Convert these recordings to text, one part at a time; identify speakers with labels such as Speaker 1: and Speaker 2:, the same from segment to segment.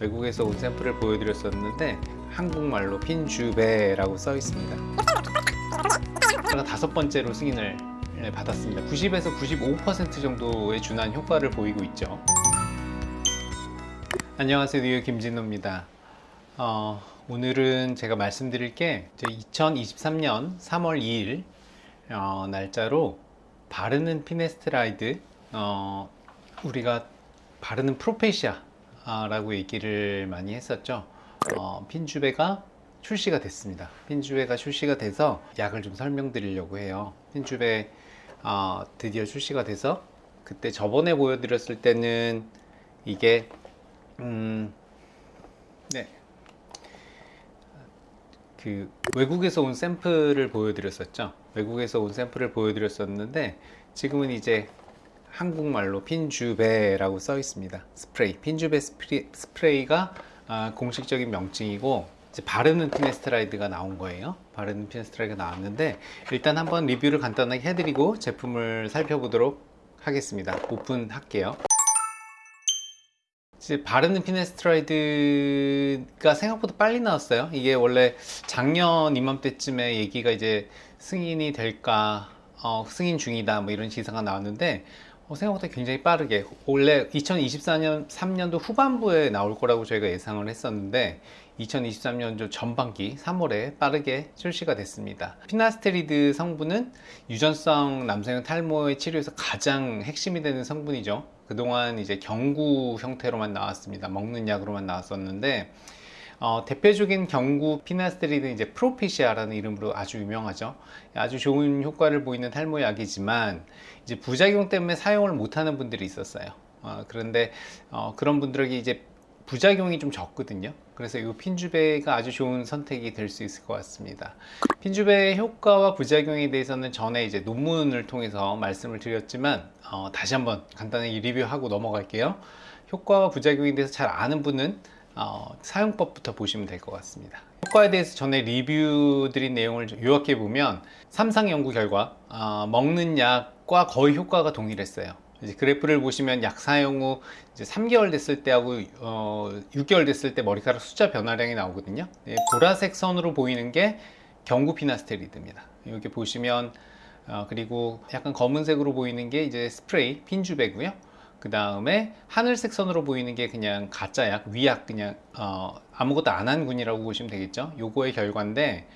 Speaker 1: 외국에서 온 샘플을 보여드렸었는데 한국말로 핀주베라고 써 있습니다. 제가 다섯 번째로 승인을 받았습니다. 90에서 95% 정도의 준한 효과를 보이고 있죠. 안녕하세요, 뉴욕 김진호입니다. 어, 오늘은 제가 말씀드릴 게 2023년 3월 2일 어, 날짜로 바르는 피네스트라이드 어, 우리가 바르는 프로페시아 라고 얘기를 많이 했었죠. 어, 핀주베가 출시가 됐습니다. 핀주베가 출시가 돼서 약을 좀 설명드리려고 해요. 핀주베 어, 드디어 출시가 돼서 그때 저번에 보여드렸을 때는 이게 음, 네. 그 외국에서 온 샘플을 보여드렸었죠. 외국에서 온 샘플을 보여드렸었는데 지금은 이제 한국말로 핀주베라고 써 있습니다. 스프레이. 핀주베 스프레이, 가 아, 공식적인 명칭이고 바르는 피나스테리드가 나온 거예요. 바르는 피나스테리드가 나왔는데 일단 한번 리뷰를 간단하게 해드리고 제품을 살펴보도록 하겠습니다. 오픈할게요. 이제 바르는 피나스테리드가 생각보다 빨리 나왔어요. 이게 원래 작년 이맘때쯤에 얘기가 이제 승인이 될까 어, 승인 중이다 뭐 이런 시사가 나왔는데 어, 생각보다 굉장히 빠르게. 원래 2024년 3년도 후반부에 나올 거라고 저희가 예상을 했었는데 2023년 전반기 3월에 빠르게 출시가 됐습니다. 피나스테리드 성분은 유전성 남성형 탈모의 치료에서 가장 핵심이 되는 성분이죠. 그동안 이제 경구 형태로만 나왔습니다. 먹는 약으로만 나왔었는데 어, 대표적인 경구 피나스테리드 이제 프로피시아라는 이름으로 아주 유명하죠. 아주 좋은 효과를 보이는 탈모약이지만 이제 부작용 때문에 사용을 못하는 분들이 있었어요. 어, 그런데 어, 그런 분들에게 이제 부작용이 좀 적거든요. 그래서 이 핀주베가 아주 좋은 선택이 될 수 있을 것 같습니다. 핀주베의 효과와 부작용에 대해서는 전에 이제 논문을 통해서 말씀을 드렸지만 어, 다시 한번 간단하게 리뷰하고 넘어갈게요. 효과와 부작용에 대해서 잘 아는 분은 어, 사용법부터 보시면 될 것 같습니다. 효과에 대해서 전에 리뷰 드린 내용을 요약해 보면 삼상 연구 결과 어, 먹는 약과 거의 효과가 동일했어요. 그래프를 보시면 약 사용 후 이제 3개월 됐을 때하고 어, 6개월 됐을 때 머리카락 숫자 변화량이 나오거든요. 네, 보라색 선으로 보이는 게 경구 피나스테리드입니다. 이렇게 보시면 어, 그리고 약간 검은색으로 보이는 게 이제 스프레이 핀주베고요 그 다음에 하늘색 선으로 보이는 게 그냥 가짜 약 위약 그냥 어, 아무것도 안 한 군이라고 보시면 되겠죠? 요거의 결과인데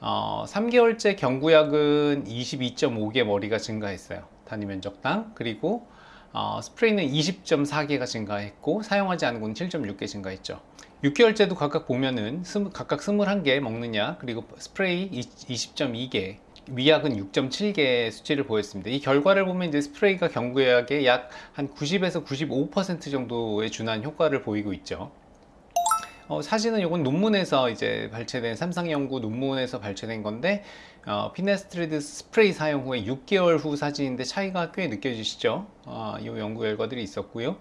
Speaker 1: 어, 3개월째 경구약은 22.5개 머리가 증가했어요. 단위 면적당. 그리고 어, 스프레이는 20.4개가 증가했고 사용하지 않은 건 7.6개 증가했죠. 6개월째도 각각 보면은 각각 21개 먹는 약 그리고 스프레이 20.2개 위약은 6.7개 수치를 보였습니다. 이 결과를 보면 이제 스프레이가 경구약에 약한 90에서 95% 정도의 준한 효과를 보이고 있죠. 어, 사진은 이건 논문에서 이제 발췌된 삼성 연구 논문에서 발췌된 건데 어, 피나스테리드 스프레이 사용 후에 6개월 후 사진인데 차이가 꽤 느껴지시죠? 어, 이 연구 결과들이 있었고요.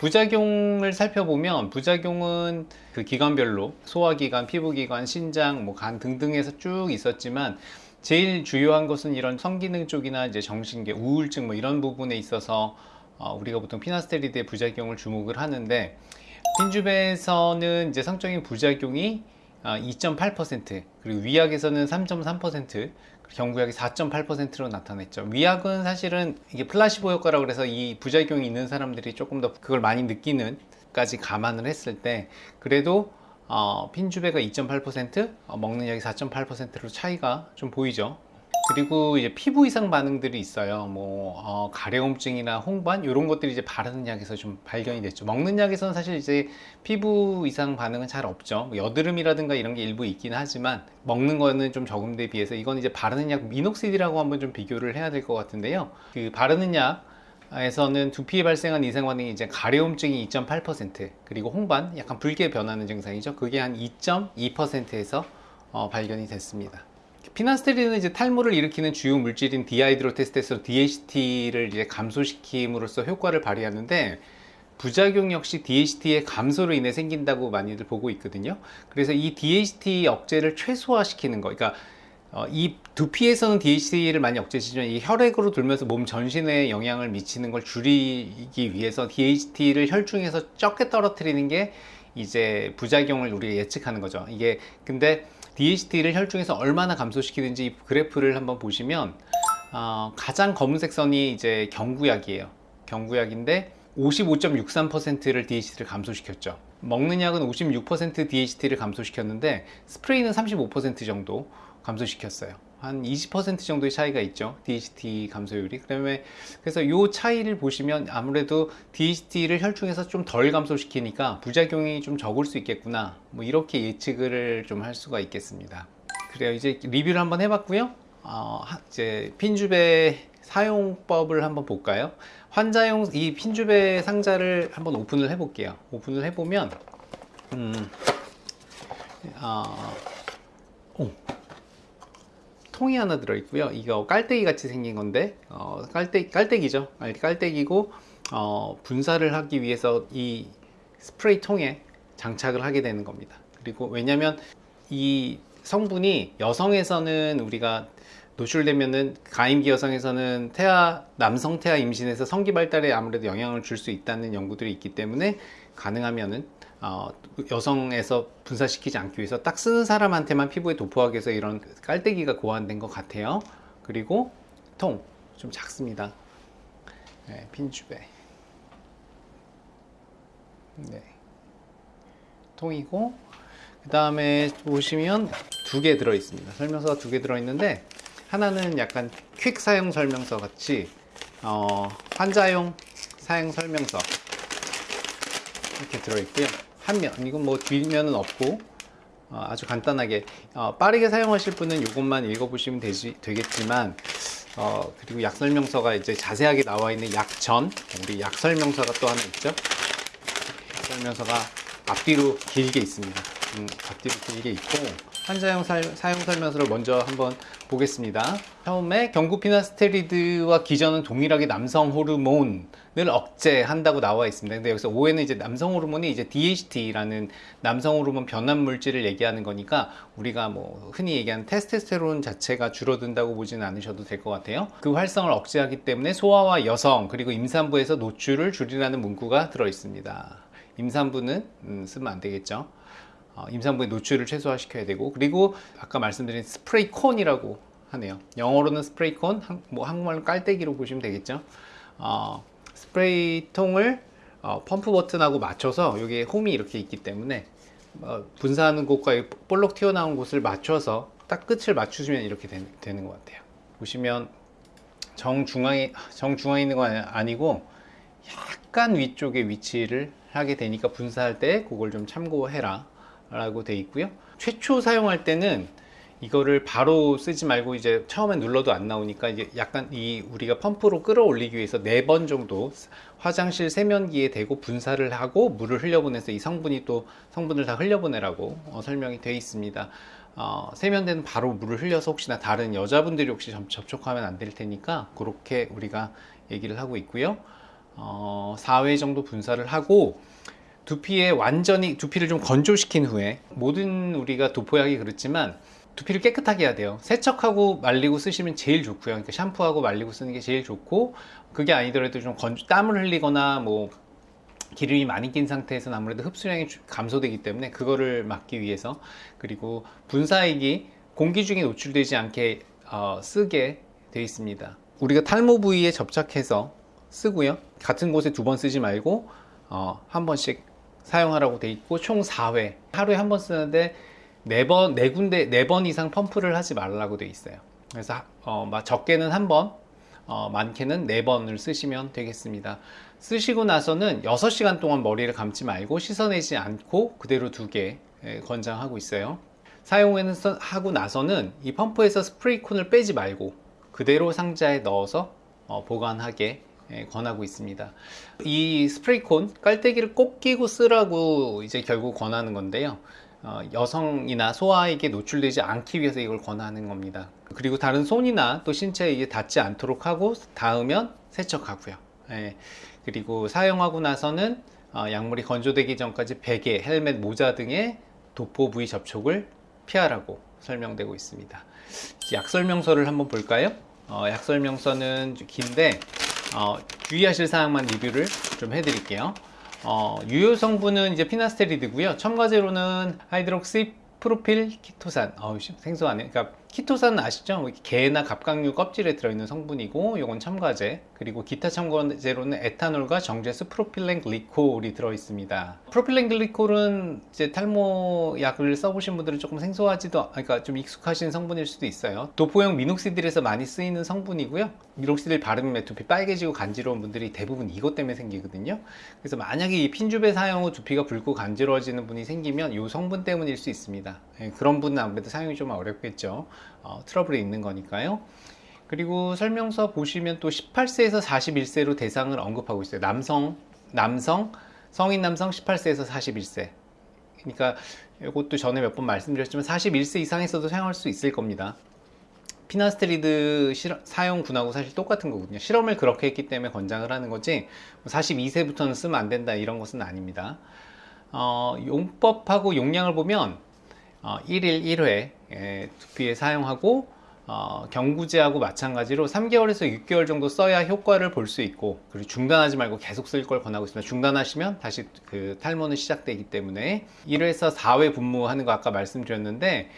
Speaker 1: 부작용을 살펴보면 부작용은 그 기관별로 소화기관, 피부기관, 신장, 뭐 간 등등에서 쭉 있었지만 제일 주요한 것은 이런 성기능 쪽이나 이제 정신계, 우울증 뭐 이런 부분에 있어서 어, 우리가 보통 피나스테리드의 부작용을 주목을 하는데 핀주베에서는 이제 성적인 부작용이 2.8% 어, 그리고 위약에서는 3.3% 경구약이 4.8%로 나타냈죠. 위약은 사실은 이게 플라시보 효과라고 그래서 이 부작용이 있는 사람들이 조금 더 그걸 많이 느끼는 까지 감안을 했을 때 그래도 어, 핀주베가 2.8% 어, 먹는 약이 4.8%로 차이가 좀 보이죠? 그리고 이제 피부 이상 반응들이 있어요. 뭐 어, 가려움증이나 홍반 이런 것들이 이제 바르는 약에서 좀 발견이 됐죠. 먹는 약에서는 사실 이제 피부 이상 반응은 잘 없죠. 뭐 여드름이라든가 이런 게 일부 있긴 하지만 먹는 거는 좀데 비해서 이건 이제 바르는 약 미녹시디라고 한번 좀 비교를 해야 될 것 같은데요. 그 바르는 약 에서는 두피에 발생한 이상 반응이 이제 가려움증이 2.8% 그리고 홍반 약간 붉게 변하는 증상이죠. 그게 한 2.2%에서 어, 발견이 됐습니다. 피나스테리드는 이제 탈모를 일으키는 주요 물질인 디하이드로테스토스테론 DHT를 이제 감소시킴으로써 효과를 발휘하는데 부작용 역시 DHT의 감소로 인해 생긴다고 많이들 보고 있거든요. 그래서 이 DHT 억제를 최소화시키는 거 그러니까 어, 이 두피에서는 DHT를 많이 억제시키지만 이 혈액으로 돌면서 몸 전신에 영향을 미치는 걸 줄이기 위해서 DHT를 혈중에서 적게 떨어뜨리는 게 이제 부작용을 우리가 예측하는 거죠. 이게 근데 DHT를 혈중에서 얼마나 감소시키는지 이 그래프를 한번 보시면 어, 가장 검은색 선이 이제 경구약이에요. 경구약인데 55.63%를 DHT를 감소시켰죠. 먹는 약은 56% DHT를 감소시켰는데 스프레이는 35% 정도 감소시켰어요. 한 20% 정도의 차이가 있죠. DHT 감소율이. 그다음에 그래서 이 차이를 보시면 아무래도 DHT를 혈중에서 좀 덜 감소시키니까 부작용이 좀 적을 수 있겠구나. 뭐 이렇게 예측을 좀 할 수가 있겠습니다. 그래요. 이제 리뷰를 한번 해봤고요. 어, 하- 이제 핀주베 사용법을 한번 볼까요? 환자용 이 핀주베 상자를 한번 오픈을 해 볼게요. 오픈을 해보면 음, 어, 오, 통이 하나 들어있고요. 이거 깔때기 같이 생긴 건데 어, 깔때 깔때기죠. 아니, 깔때기고 어, 분사를 하기 위해서 이 스프레이 통에 장착을 하게 되는 겁니다. 그리고 왜냐하면 이 성분이 여성에서는 우리가 노출되면은 가임기 여성에서는 태아 남성 태아 임신에서 성기 발달에 아무래도 영향을 줄 수 있다는 연구들이 있기 때문에 가능하면은 어, 여성에서 분사시키지 않기 위해서 딱 쓰는 사람한테만 피부에 도포하기 위해서 이런 깔때기가 고안된 것 같아요. 그리고 통 좀 작습니다. 네, 핀주베. 네. 통이고 그 다음에 보시면 두 개 들어 있습니다. 설명서가 두 개 들어 있는데 하나는 약간 퀵 사용 설명서 같이 어, 환자용 사용 설명서 이렇게 들어 있고요. 한 면, 이건 뭐 뒷면은 없고 어, 아주 간단하게 어, 빠르게 사용하실 분은 이것만 읽어보시면 되지, 되겠지만 어, 그리고 약 설명서가 이제 자세하게 나와 있는 약전 우리 약 설명서가 또 하나 있죠. 약 설명서가 앞뒤로 길게 있습니다. 음, 앞뒤로 길게 있고 환자용 사, 사용 설명서를 먼저 한번 보겠습니다. 처음에 경구피나스테리드와 기전은 동일하게 남성 호르몬을 억제한다고 나와 있습니다. 근데 여기서 오해는 이제 남성 호르몬이 이제 DHT라는 남성 호르몬 변환 물질을 얘기하는 거니까 우리가 뭐 흔히 얘기하는 테스테스테론 자체가 줄어든다고 보지는 않으셔도 될 것 같아요. 그 활성을 억제하기 때문에 소아와 여성 그리고 임산부에서 노출을 줄이라는 문구가 들어 있습니다. 임산부는 음, 쓰면 안 되겠죠. 어, 임산부의 노출을 최소화시켜야 되고 그리고 아까 말씀드린 스프레이 콘이라고 하네요. 영어로는 스프레이 콘, 한, 뭐 한국말로 깔때기로 보시면 되겠죠. 어, 스프레이 통을 어, 펌프 버튼하고 맞춰서 여기에 홈이 이렇게 있기 때문에 어, 분사하는 곳과 이 볼록 튀어나온 곳을 맞춰서 딱 끝을 맞추시면 이렇게 되, 되는 것 같아요. 보시면 정중앙에 정중앙에 있는 건 아니- 아니고 약간 위쪽에 위치를 하게 되니까 분사할 때 그걸 좀 참고해라 라고 돼 있고요 최초 사용할 때는 이거를 바로 쓰지 말고 이제 처음에 눌러도 안 나오니까 이제 약간 이 우리가 펌프로 끌어올리기 위해서 네 번 정도 화장실 세면기에 대고 분사를 하고 물을 흘려보내서 이 성분이 또 성분을 다 흘려보내라고 어, 설명이 되어 있습니다. 어, 세면대는 바로 물을 흘려서 혹시나 다른 여자분들이 혹시 접- 접촉하면 안 될 테니까 그렇게 우리가 얘기를 하고 있고요. 어, 4회 정도 분사를 하고 두피에 완전히 두피를 좀 건조시킨 후에 모든 우리가 도포약이 그렇지만 두피를 깨끗하게 해야 돼요. 세척하고 말리고 쓰시면 제일 좋고요. 그러니까 샴푸하고 말리고 쓰는 게 제일 좋고 그게 아니더라도 좀 건조, 땀을 흘리거나 뭐 기름이 많이 낀 상태에서는 아무래도 흡수량이 주- 감소되기 때문에 그거를 막기 위해서 그리고 분사액이 공기 중에 노출되지 않게 어, 쓰게 되어 있습니다. 우리가 탈모 부위에 접착해서 쓰고요. 같은 곳에 두 번 쓰지 말고 어, 한 번씩 사용하라고 돼 있고 총 4회 하루에 한 번 쓰는데 네 번, 네 군데, 네번 이상 펌프를 하지 말라고 돼 있어요. 그래서 하- 어, 막 적게는 한 번, 어, 많게는 네 번을 쓰시면 되겠습니다. 쓰시고 나서는 6시간 동안 머리를 감지 말고 씻어내지 않고 그대로 두게 예, 권장하고 있어요. 사용을 하고 나서는 이 펌프에서 스프레이콘을 빼지 말고 그대로 상자에 넣어서 어, 보관하게 예, 권하고 있습니다. 이 스프레이콘 깔때기를 꼭 끼고 쓰라고 이제 결국 권하는 건데요. 어, 여성이나 소아에게 노출되지 않기 위해서 이걸 권하는 겁니다. 그리고 다른 손이나 또 신체에 이게 닿지 않도록 하고 닿으면 세척하고요. 예, 그리고 사용하고 나서는 어, 약물이 건조되기 전까지 베개, 헬멧, 모자 등의 도포 부위 접촉을 피하라고 설명되고 있습니다. 약 설명서를 한번 볼까요? 어, 약 설명서는 좀 긴데 어, 주의하실 사항만 리뷰를 좀 해드릴게요. 어, 유효 성분은 이제 피나스테리드고요. 첨가제로는 하이드록시 프로필 키토산. 어우, 씨, 생소하네. 그러니까 키토산 아시죠? 뭐 게나 갑각류 껍질에 들어있는 성분이고, 요건 첨가제. 그리고 기타 첨가제로는 에탄올과 정제수 프로필렌 글리콜이 들어있습니다. 프로필렌 글리콜은 이제 탈모 약을 써보신 분들은 조금 생소하지도, 그러니까 좀 익숙하신 성분일 수도 있어요. 도포형 미녹시딜에서 많이 쓰이는 성분이고요. 미녹시딜 바르면 두피 빨개지고 간지러운 분들이 대부분 이것 때문에 생기거든요. 그래서 만약에 이 핀줍의 사용 후 두피가 붉고 간지러워지는 분이 생기면 이 성분 때문일 수 있습니다. 예, 그런 분은 아무래도 사용이 좀 어렵겠죠. 어, 트러블이 있는 거니까요. 그리고 설명서 보시면 또 18세에서 41세로 대상을 언급하고 있어요. 남성, 남성, 성인 남성 18세에서 41세. 그러니까 이것도 전에 몇 번 말씀드렸지만 41세 이상에서도 사용할 수 있을 겁니다. 피나스테리드 실험- 사용군하고 사실 똑같은 거거든요. 실험을 그렇게 했기 때문에 권장을 하는 거지 42세부터는 쓰면 안 된다 이런 것은 아닙니다. 어, 용법하고 용량을 보면 어, 1일 1회 예, 두피에 사용하고 어, 경구제하고 마찬가지로 3개월에서 6개월 정도 써야 효과를 볼 수 있고 그리고 중단하지 말고 계속 쓸 걸 권하고 있습니다. 중단하시면 다시 그 탈모는 시작되기 때문에 1회에서 4회 분무하는 거 아까 말씀드렸는데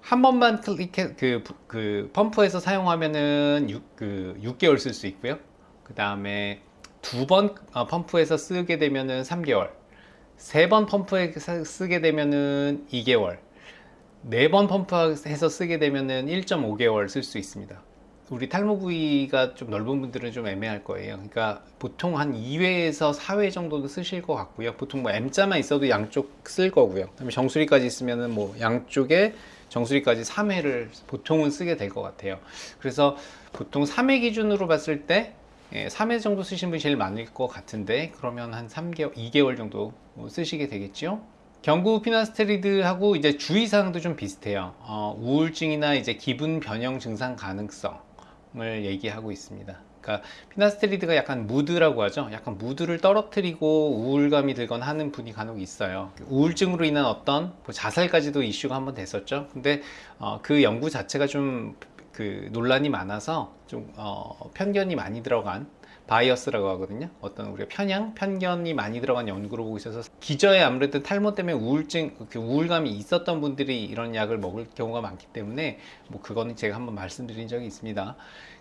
Speaker 1: 한 번만 클릭해 그, 그 펌프에서 사용하면은 6, 그 6개월 쓸 수 있고요. 그 다음에 두 번 펌프에서 쓰게 되면은 3개월, 세 번 펌프에서 쓰게 되면은 2개월, 네 번 펌프해서 쓰게 되면은 1.5개월 쓸 수 있습니다. 우리 탈모 부위가 좀 넓은 분들은 좀 애매할 거예요. 그러니까 보통 한 2회에서 4회 정도는 쓰실 것 같고요. 보통 뭐 M자만 있어도 양쪽 쓸 거고요. 그다음에 정수리까지 있으면은 뭐 양쪽에 정수리까지 3회를 보통은 쓰게 될 것 같아요. 그래서 보통 3회 기준으로 봤을 때 예, 3회 정도 쓰신 분이 제일 많을 것 같은데 그러면 한 3개월, 2개월 정도 뭐 쓰시게 되겠죠. 경구 피나스테리드하고 이제 주의사항도 좀 비슷해요. 어, 우울증이나 이제 기분 변형 증상 가능성을 얘기하고 있습니다. 그러니까 피나스테리드가 약간 무드라고 하죠. 약간 무드를 떨어뜨리고 우울감이 들거나 하는 분이 간혹 있어요. 우울증으로 인한 어떤 뭐 자살까지도 이슈가 한번 됐었죠. 근데 어, 그 연구 자체가 좀 그 논란이 많아서 좀 어, 편견이 많이 들어간 bias라고 하거든요. 어떤 우리가 편향, 편견이 많이 들어간 연구로 보고 있어서 기저에 아무래도 탈모 때문에 우울증, 그 우울감이 있었던 분들이 이런 약을 먹을 경우가 많기 때문에 뭐 그거는 제가 한번 말씀드린 적이 있습니다.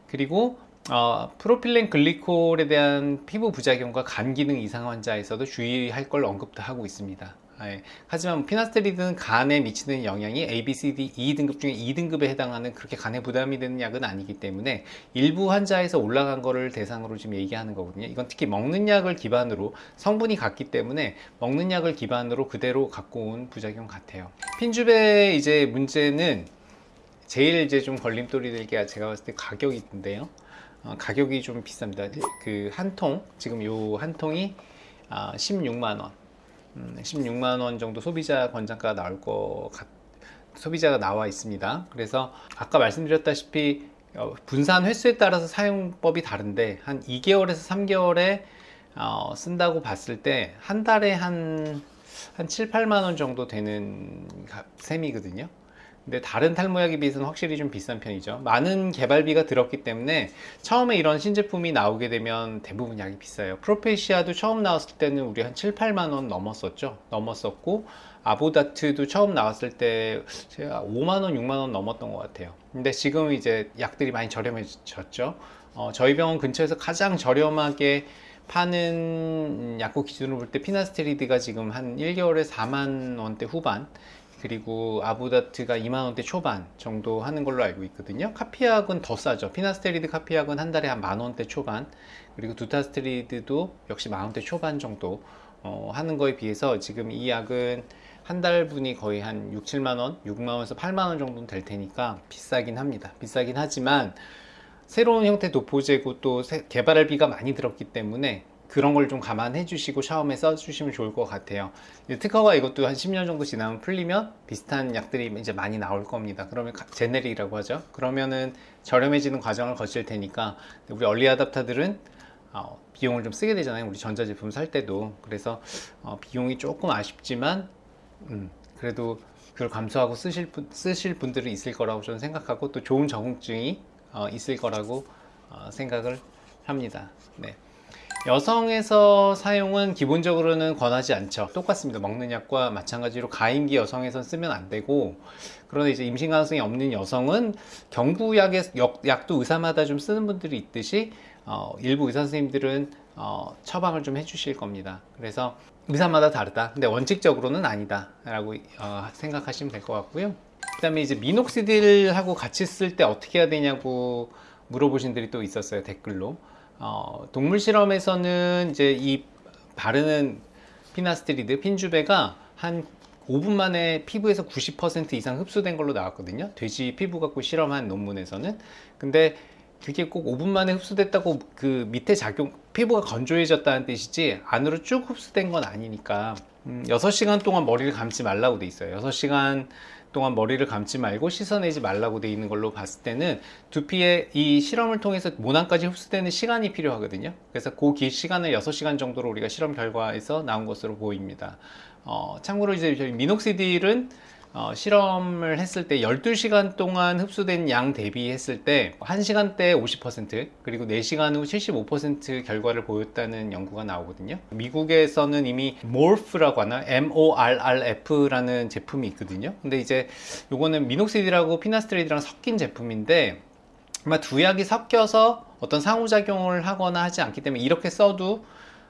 Speaker 1: 그리고 어, 프로필렌 글리콜에 대한 피부 부작용과 간 기능 이상 환자에서도 주의할 걸 언급도 하고 있습니다. 예. 하지만 피나스테리드는 간에 미치는 영향이 A, B, C, D, E 등급 중에 2등급에 해당하는 그렇게 간에 부담이 되는 약은 아니기 때문에 일부 환자에서 올라간 거를 대상으로 지금 얘기하는 거거든요. 이건 특히 먹는 약을 기반으로 성분이 같기 때문에 먹는 약을 기반으로 그대로 갖고 온 부작용 같아요. 핀줍의 이제 문제는 제일 이제 좀 걸림돌이 될 게 제가 봤을 때 가격인데요. 어, 가격이 좀 비쌉니다. 그 한 통, 지금 요 한 통이 아, 16만 원. 음, 16만 원 정도 소비자 권장가가 나올 것 같, 소비자가 나와 있습니다. 그래서 아까 말씀드렸다시피 어, 분산 횟수에 따라서 사용법이 다른데 한 2개월에서 3개월에 어, 쓴다고 봤을 때 한 달에 한, 한 7, 8만 원 정도 되는 가- 셈이거든요. 근데 다른 탈모약에 비해서는 확실히 좀 비싼 편이죠. 많은 개발비가 들었기 때문에 처음에 이런 신제품이 나오게 되면 대부분 약이 비싸요. 프로페시아도 처음 나왔을 때는 우리 한 7, 8만 원 넘었었죠. 넘었었고 아보다트도 처음 나왔을 때 제가 5만 원, 6만 원 넘었던 것 같아요. 근데 지금 이제 약들이 많이 저렴해졌죠. 어, 저희 병원 근처에서 가장 저렴하게 파는 약국 기준으로 볼 때 피나스테리드가 지금 한 1개월에 4만 원대 후반 그리고 아보다트가 2만 원대 초반 정도 하는 걸로 알고 있거든요. 카피약은 더 싸죠. 피나스테리드 카피약은 한 달에 한 만 원대 초반, 그리고 두타스테리드도 역시 만 원대 초반 정도 어, 하는 거에 비해서 지금 이 약은 한 달분이 거의 한 6, 7만 원, 6만 원에서 8만 원 정도는 될 테니까 비싸긴 합니다. 비싸긴 하지만 새로운 형태 도포제고 또 새- 개발비가 많이 들었기 때문에 그런 걸 좀 감안해 주시고 처음에 써주시면 좋을 것 같아요. 특허가 이것도 한 10년 정도 지나면 풀리면 비슷한 약들이 이제 많이 나올 겁니다. 그러면 가- 제네릭이라고 하죠. 그러면은 저렴해지는 과정을 거칠 테니까 우리 얼리 아답타들은 어, 비용을 좀 쓰게 되잖아요. 우리 전자제품 살 때도. 그래서 어, 비용이 조금 아쉽지만 음, 그래도 그걸 감수하고 쓰실 분, 쓰실 분들이 있을 거라고 저는 생각하고 또 좋은 적응증이 어, 있을 거라고 어, 생각을 합니다. 네. 여성에서 사용은 기본적으로는 권하지 않죠. 똑같습니다. 먹는 약과 마찬가지로 가임기 여성에선 쓰면 안 되고 그런데 이제 임신 가능성이 없는 여성은 경구약의 약- 약도 의사마다 좀 쓰는 분들이 있듯이 어, 일부 의사 선생님들은 어, 처방을 좀 해주실 겁니다. 그래서 의사마다 다르다. 근데 원칙적으로는 아니다 라고 어, 생각하시면 될 것 같고요. 그 다음에 이제 미녹시딜하고 같이 쓸 때 어떻게 해야 되냐고 물어보신 분들이 또 있었어요 댓글로. 어, 동물 실험에서는 이제 이 바르는 피나스테리드 핀주베가 한 5분 만에 피부에서 90% 이상 흡수된 걸로 나왔거든요. 돼지 피부 갖고 실험한 논문에서는. 근데 그게 꼭 5분 만에 흡수됐다고 그 밑에 작용, 피부가 건조해졌다는 뜻이지 안으로 쭉 흡수된 건 아니니까 음, 6시간 동안 머리를 감지 말라고 돼 있어요. 6시간 동안 머리를 감지 말고 씻어내지 말라고 돼 있는 걸로 봤을 때는 두피에 이 실험을 통해서 모낭까지 흡수되는 시간이 필요하거든요. 그래서 그 시간을 6시간 정도로 우리가 실험 결과에서 나온 것으로 보입니다. 어, 참고로 이제 저희 미녹시딜은 어, 실험을 했을 때 12시간 동안 흡수된 양 대비했을 때 1시간대 50% 그리고 4시간 후 75% 결과를 보였다는 연구가 나오거든요. 미국에서는 이미 morph라고 하나 MORRF라는 제품이 있거든요. 근데 이제 요거는 미녹시딜하고 피나스트레이드랑 섞인 제품인데 아마 두 약이 섞여서 어떤 상호작용을 하거나 하지 않기 때문에 이렇게 써도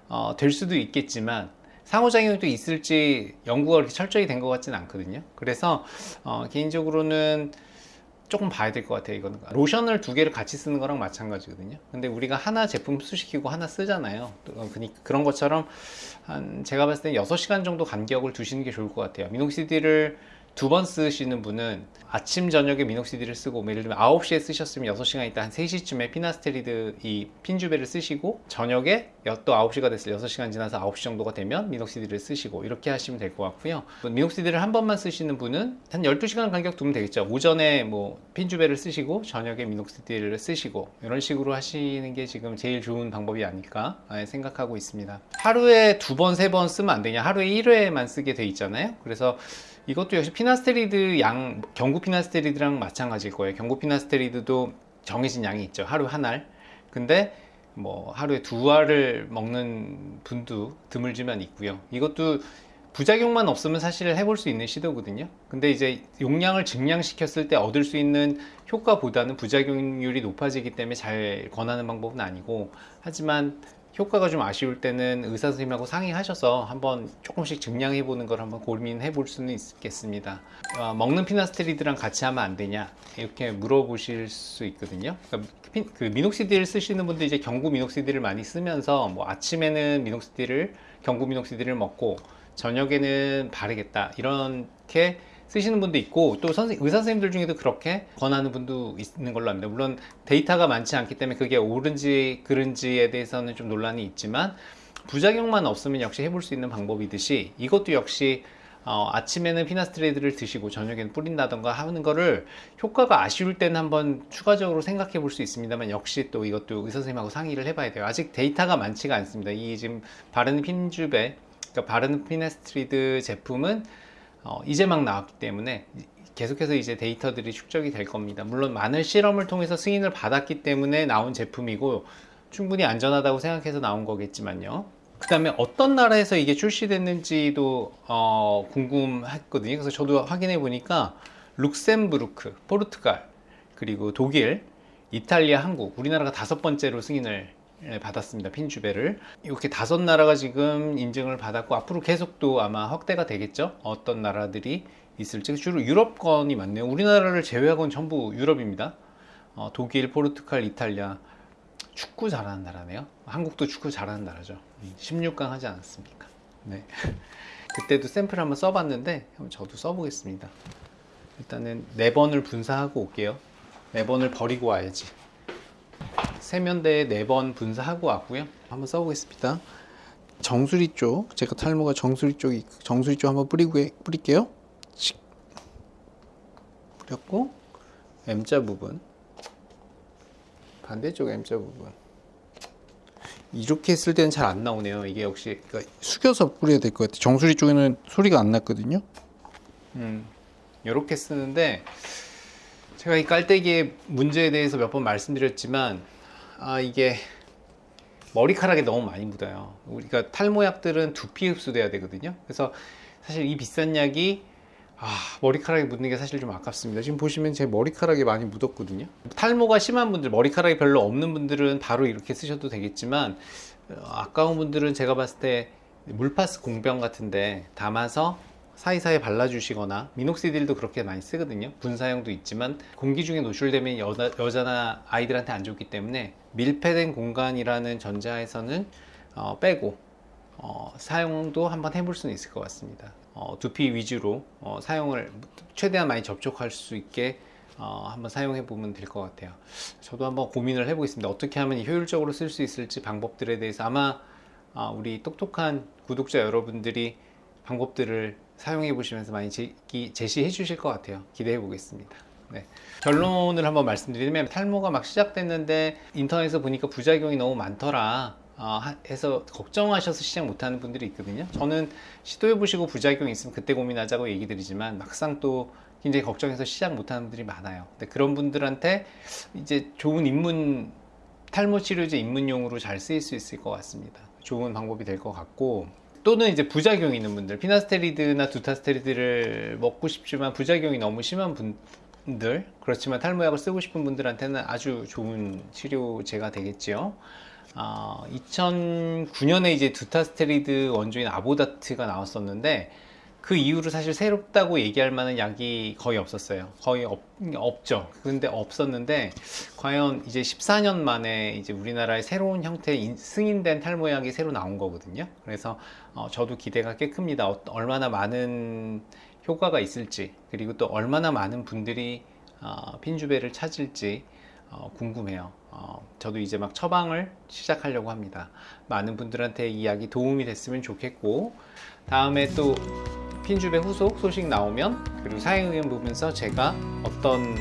Speaker 1: 어, 될 수도 있겠지만 상호작용이 또 있을지 연구가 그렇게 철저히 된 것 같지는 않거든요. 그래서 어, 개인적으로는 조금 봐야 될 것 같아요. 이거는 로션을 두 개를 같이 쓰는 거랑 마찬가지거든요. 근데 우리가 하나 제품 흡수시키고 하나 쓰잖아요. 그니 그런 것처럼 한 제가 봤을 때 6시간 정도 간격을 두시는 게 좋을 것 같아요. 미녹시딜을 두 번 쓰시는 분은 아침 저녁에 미녹시딜을 쓰고 뭐 예를 들면 9시에 쓰셨으면 6시간 있다 한 3시쯤에 피나스테리드 이 핀주베를 쓰시고 저녁에 여- 또 9시가 됐을 6시간 지나서 9시 정도가 되면 미녹시딜을 쓰시고 이렇게 하시면 될 것 같고요. 미녹시딜을 한 번만 쓰시는 분은 한 12시간 간격 두면 되겠죠. 오전에 뭐 핀주베를 쓰시고 저녁에 미녹시딜을 쓰시고 이런 식으로 하시는 게 지금 제일 좋은 방법이 아닐까 아, 생각하고 있습니다. 하루에 두 번 세 번 쓰면 안 되냐? 하루에 1회만 쓰게 돼 있잖아요. 그래서 이것도 역시 피나스테리드 양 경구 피나스테리드랑 마찬가지일 거예요. 경구 피나스테리드도 정해진 양이 있죠. 하루 한 알. 근데 뭐 하루에 두 알을 먹는 분도 드물지만 있고요. 이것도 부작용만 없으면 사실 해볼 수 있는 시도거든요. 근데 이제 용량을 증량시켰을 때 얻을 수 있는 효과보다는 부작용률이 높아지기 때문에 잘 권하는 방법은 아니고 하지만 효과가 좀 아쉬울 때는 의사 선생님하고 상의하셔서 한번 조금씩 증량해 보는 걸 한번 고민해 볼 수는 있겠습니다. 어, 먹는 피나스테리드랑 같이 하면 안 되냐 이렇게 물어보실 수 있거든요. 그러니까 피- 그 미녹시딜 쓰시는 분들 이제 경구 미녹시딜을 많이 쓰면서 뭐 아침에는 미녹시딜을 경구 미녹시딜을 먹고 저녁에는 바르겠다 이렇게 쓰시는 분도 있고 또 선생, 의사 선생님들 중에도 그렇게 권하는 분도 있는 걸로 압니다. 물론 데이터가 많지 않기 때문에 그게 옳은지 그른지에 대해서는 좀 논란이 있지만 부작용만 없으면 역시 해볼 수 있는 방법이듯이 이것도 역시 어, 아침에는 피나스테리드를 드시고 저녁에는 뿌린다던가 하는 거를 효과가 아쉬울 때는 한번 추가적으로 생각해 볼 수 있습니다만 역시 또 이것도 의사 선생님하고 상의를 해봐야 돼요. 아직 데이터가 많지가 않습니다. 이 지금 바르는 핀주베, 그러니까 바르는 피나스테리드 제품은 어, 이제 막 나왔기 때문에 계속해서 이제 데이터들이 축적이 될 겁니다. 물론 많은 실험을 통해서 승인을 받았기 때문에 나온 제품이고 충분히 안전하다고 생각해서 나온 거겠지만요. 그 다음에 어떤 나라에서 이게 출시됐는지도 어, 궁금했거든요. 그래서 저도 확인해 보니까 룩셈부르크, 포르투갈, 그리고 독일, 이탈리아, 한국, 우리나라가 다섯 번째로 승인을 예, 받았습니다. 핀주베를 이렇게 다섯 나라가 지금 인증을 받았고 앞으로 계속 또 아마 확대가 되겠죠. 어떤 나라들이 있을지 주로 유럽권이 많네요. 우리나라를 제외하고는 전부 유럽입니다. 어, 독일, 포르투갈, 이탈리아 축구 잘하는 나라네요. 한국도 축구 잘하는 나라죠. 16강 하지 않았습니까? 네. 그때도 샘플 한번 써봤는데 한번 저도 써보겠습니다. 일단은 네 번을 분사하고 올게요. 네 번을 버리고 와야지. 세면대에 네번 분사하고 왔고요. 한번 써보겠습니다. 정수리 쪽, 제가 탈모가 정수리 쪽이 정수리 쪽 한번 뿌리고 뿌릴게요. 씩. 뿌렸고 M자 부분, 반대쪽 M자 부분. 이렇게 했을 때는 잘 안 나오네요. 이게 역시 그러니까 숙여서 뿌려야 될 것 같아요. 정수리 쪽에는 소리가 안 났거든요. 음, 이렇게 쓰는데 제가 이 깔때기의 문제에 대해서 몇 번 말씀드렸지만 아 이게 머리카락에 너무 많이 묻어요. 우리가 탈모약들은 두피 흡수돼야 되거든요. 그래서 사실 이 비싼 약이 아, 머리카락에 묻는 게 사실 좀 아깝습니다. 지금 보시면 제 머리카락에 많이 묻었거든요. 탈모가 심한 분들, 머리카락이 별로 없는 분들은 바로 이렇게 쓰셔도 되겠지만 어, 아까운 분들은 제가 봤을 때 물파스 공병 같은데 담아서 사이사이 발라주시거나 미녹시딜도 그렇게 많이 쓰거든요. 분사용도 있지만 공기 중에 노출되면 여자, 여자나 아이들한테 안 좋기 때문에 밀폐된 공간이라는 전자에서는 어, 빼고 어, 사용도 한번 해볼 수는 있을 것 같습니다. 어, 두피 위주로 어, 사용을 최대한 많이 접촉할 수 있게 어, 한번 사용해 보면 될 것 같아요. 저도 한번 고민을 해보겠습니다. 어떻게 하면 효율적으로 쓸 수 있을지 방법들에 대해서 아마 아, 우리 똑똑한 구독자 여러분들이 방법들을 사용해 보시면서 많이 제시해 주실 것 같아요. 기대해 보겠습니다. 네. 결론을 한번 말씀드리면 탈모가 막 시작됐는데 인터넷에서 보니까 부작용이 너무 많더라 어, 하- 해서 걱정하셔서 시작 못하는 분들이 있거든요. 저는 시도해 보시고 부작용이 있으면 그때 고민하자고 얘기 드리지만 막상 또 굉장히 걱정해서 시작 못하는 분들이 많아요. 근데 그런 분들한테 이제 좋은 입문 탈모 치료제 입문용으로 잘 쓰일 수 있을 것 같습니다. 좋은 방법이 될 것 같고 또는 이제 부작용이 있는 분들 피나스테리드나 두타스테리드를 먹고 싶지만 부작용이 너무 심한 분들 그렇지만 탈모약을 쓰고 싶은 분들한테는 아주 좋은 치료제가 되겠지요. 아, 2009년에 이제 두타스테리드 원조인 아보다트가 나왔었는데 그 이후로 사실 새롭다고 얘기할 만한 약이 거의 없었어요. 거의 없, 없죠. 근데 없었는데 과연 이제 14년 만에 이제 우리나라의 새로운 형태의 인- 승인된 탈모약이 새로 나온 거거든요. 그래서 어, 저도 기대가 꽤 큽니다. 어, 얼마나 많은 효과가 있을지 그리고 또 얼마나 많은 분들이 어, 핀주베를 찾을지 어, 궁금해요. 어, 저도 이제 막 처방을 시작하려고 합니다. 많은 분들한테 이 약이 도움이 됐으면 좋겠고 다음에 또 핀주베 후속 소식 나오면 그리고 사용 의견 보면서 제가 어떤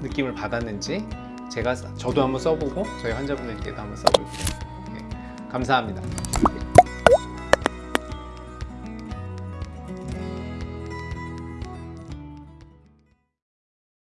Speaker 1: 느낌을 받았는지 제가 써- 저도 한번 써보고 저희 환자분들께도 한번 써볼게요. 예, 감사합니다.